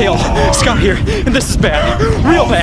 Hale, Scott here, and this is bad. Real bad.